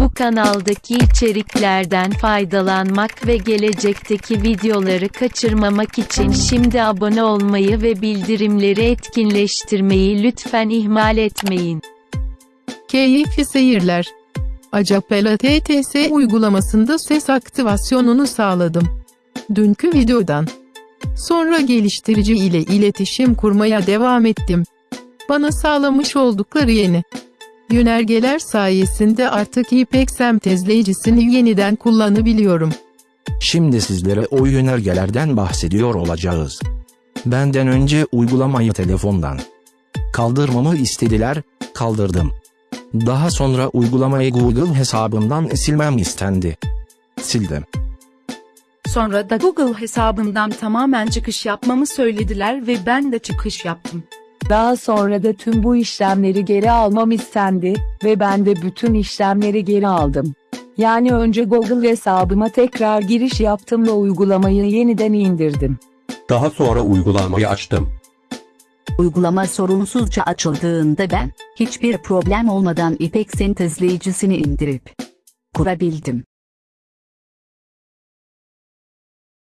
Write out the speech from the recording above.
Bu kanaldaki içeriklerden faydalanmak ve gelecekteki videoları kaçırmamak için şimdi abone olmayı ve bildirimleri etkinleştirmeyi lütfen ihmal etmeyin. Keyifli seyirler. Acapela TTS uygulamasında ses aktivasyonunu sağladım. Dünkü videodan. Sonra geliştirici ile iletişim kurmaya devam ettim. Bana sağlamış oldukları yeni yönergeler sayesinde artık İPEK sentezleyicisini yeniden kullanabiliyorum. Şimdi sizlere o yönergelerden bahsediyor olacağız. Benden önce uygulamayı telefondan kaldırmamı istediler, kaldırdım. Daha sonra uygulamayı Google hesabımdan silmem istendi. Sildim. Sonra da Google hesabımdan tamamen çıkış yapmamı söylediler ve ben de çıkış yaptım. Daha sonra da tüm bu işlemleri geri almam istendi ve ben de bütün işlemleri geri aldım. Yani önce Google hesabıma tekrar giriş yaptım ve uygulamayı yeniden indirdim. Daha sonra uygulamayı açtım. Uygulama sorunsuzca açıldığında ben, hiçbir problem olmadan İpek sentezleyicisini indirip kurabildim.